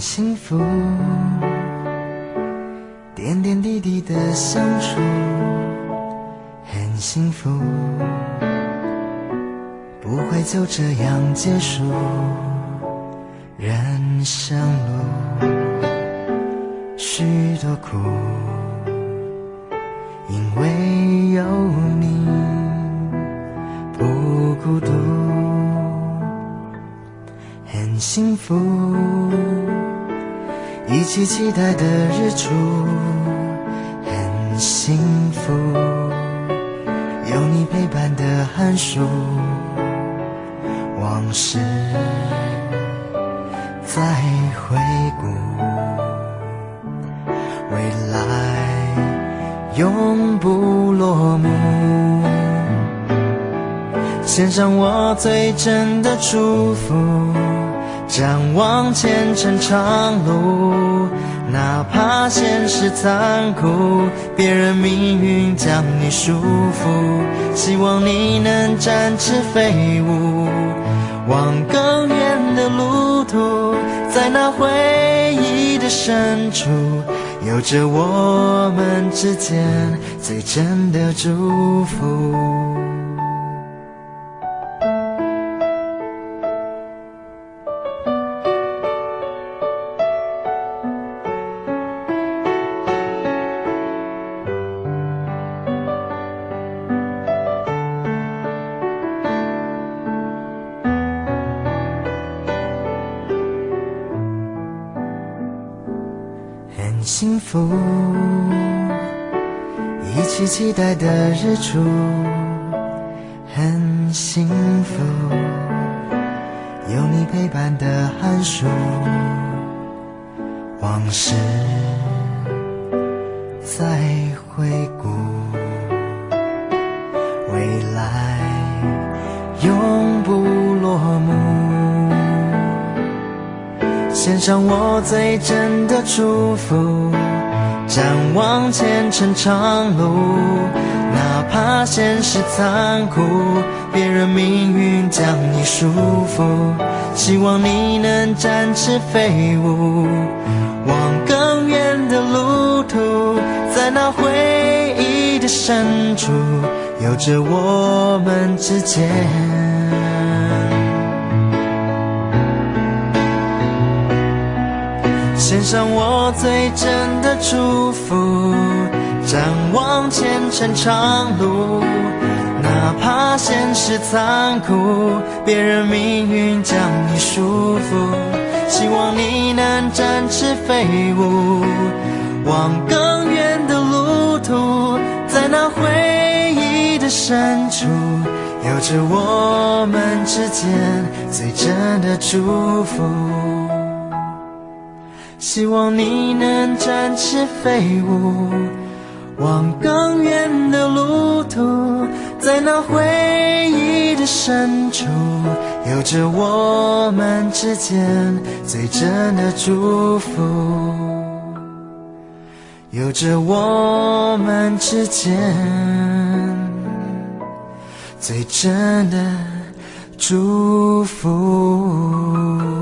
幸福，点点滴滴的相处，很幸福，不会就这样结束人生路，许多苦，因为有你不孤独。很幸福，一起期待的日出，很幸福，有你陪伴的寒暑，往事在回顾，未来永不落幕。献上我最真的祝福。展望前程长路，哪怕现实残酷，别人命运将你束缚，希望你能展翅飞舞，往更远的路途，在那回忆的深处，有着我们之间最真的祝福。很幸福，一起期待的日出，很幸福，有你陪伴的寒暑，往事再回顾，未来有献上我最真的祝福，展望前程长路，哪怕现实残酷，别人命运将你束缚，希望你能展翅飞舞，往更远的路途，在那回忆的深处，有着我们之间。献上我最真的祝福，展望前程长路，哪怕现实残酷，别人命运将你束缚，希望你能展翅飞舞，往更远的路途，在那回忆的深处，有着我们之间最真的祝福。希望你能展翅飞舞，往更远的路途，在那回忆的深处，有着我们之间最真的祝福，有着我们之间最真的祝福。